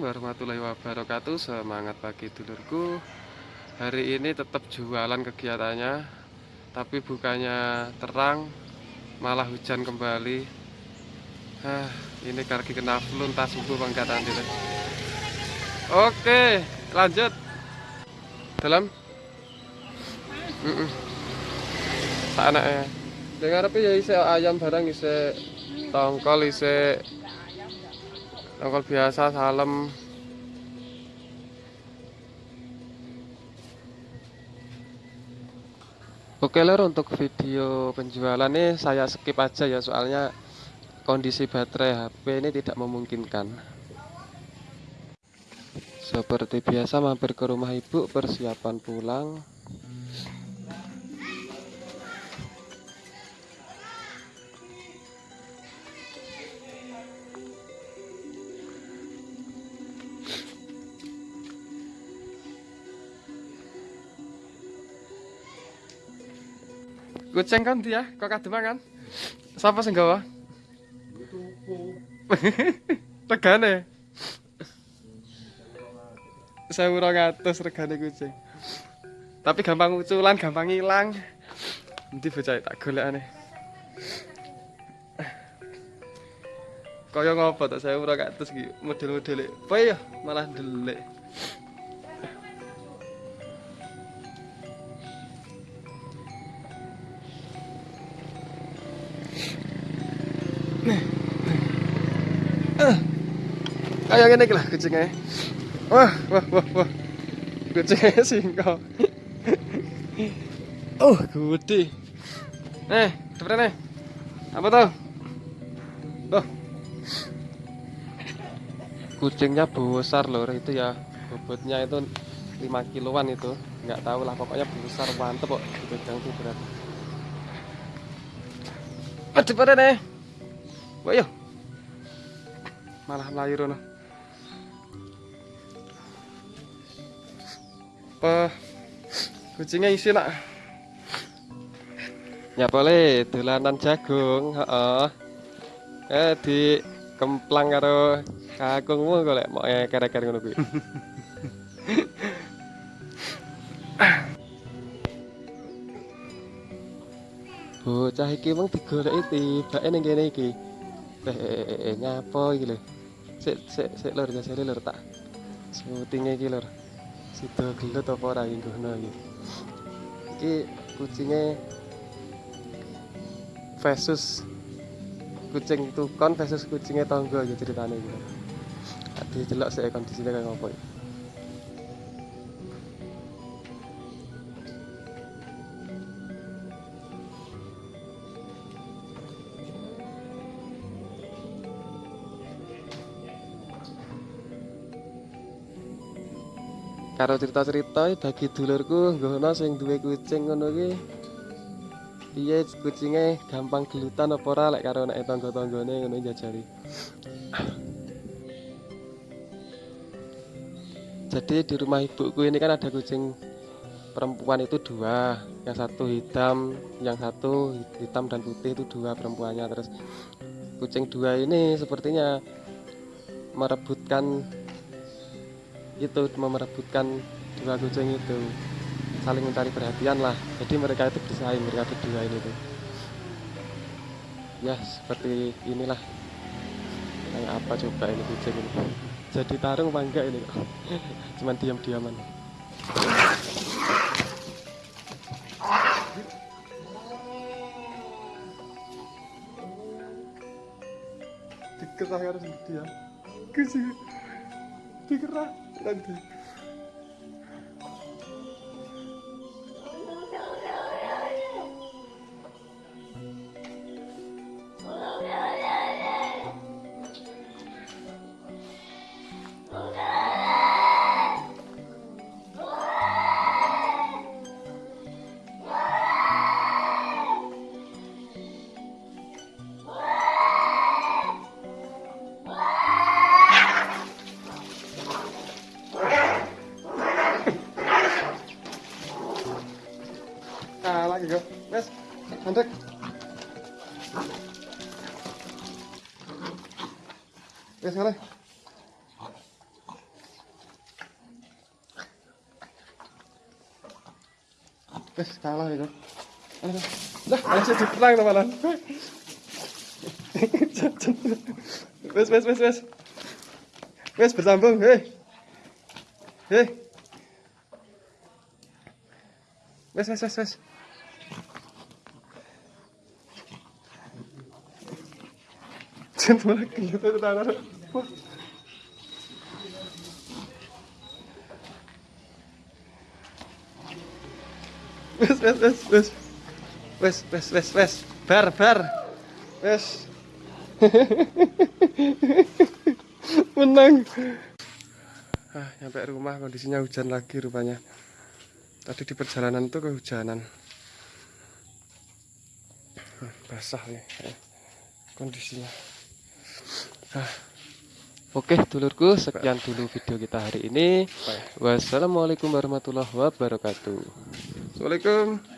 warahmatullahi wabarakatuh. Semangat pagi dulurku. Hari ini tetap jualan kegiatannya Tapi bukannya terang Malah hujan kembali. Hah, Ini kaki kena flu entah subuh pangkatan dulu Oke lanjut. Dalam. Mm -mm. Anaknya Dengar apa ya isi ayam barang isi tongkol isi tongkol biasa salem. Oke lor untuk video penjualan ini saya skip aja ya soalnya kondisi baterai HP ini tidak memungkinkan. Seperti biasa mampir ke rumah ibu persiapan pulang Kucing kan dia, kok kadema kan? Siapa sing gawa? regane. Saya urang atus regane kucing. Tapi gampang uculan, gampang hilang. Nanti bocah tak golekane. Kaya ngopo tak saya iki model-modele. Apa ya malah delik. Kayak ngene lah kucingnya. Wah, wah, wah, wah. Kucingnya singko. oh, gede. Eh, sebenarnya apa tuh? Tuh. Kucingnya besar loh itu ya. Bobotnya itu 5 kiloan itu. Enggak tahu lah pokoknya besar mantep kok dipegang tuh berat. Pada nih. Wah, yuk. Malah melayu rono. Apa kucingnya isi nak? Ya boleh dolanan jagung, heeh. Eh di kemplang karo kakungmu golek mau eker-eker ngono kuwi. Bocah iki mung digoleki tibake ning kene iki. Eh, eh, eh, eh nyapa iki lho. Sik sik sik lur jasane lur tak. Syutinge iki lur. sido gelut apa ora iki ngono iki. Iki kucinge versus kucing tukon versus kucinge tangga ya ceritane iki. Dadi delok sik kondisine kaya ngopo iki. Karo cerita-cerita bagi dulurku ngono sing duwe kucing ngono iki piye kucinge? Gampang gelutan apa ora lek karo nek tangga-tanggane ngono jajari. Jadi di rumah ibuku ini kan ada kucing perempuan itu dua. Yang satu hitam yang satu hitam dan putih itu dua perempuannya. Terus kucing dua ini sepertinya merebutkan itu memerebutkan dua kucing itu. Saling mencari perhatian lah. Jadi mereka itu bersaing mereka berdua ini tuh. Ya seperti inilah. Kayak apa coba ini kucing ini? Jadi tarung apa ini kok? Cuman diam-diaman. Dikerah harus dia kucing فكرة رد you go. Yes. Mantik. Yes, ngalih. Yes, kalah ya, Dok. Lah, masih diplang to malah. Wes, wes, wes, wes. Wes bersambung, hei. Hei. Wes, wes, wes, wes. Jangan malah kelihatan itu tangan. Wah. Wes wes wes wes. Wes wes wes wes. Bar bar. Wes. Menang. Ah, nyampe rumah kondisinya hujan lagi rupanya. Tadi di perjalanan tuh kehujanan. Hmm, basah nih eh, kondisinya. Oke dulurku sekian dulu video kita hari ini. Wassalamualaikum warahmatullahi wabarakatuh. Assalamualaikum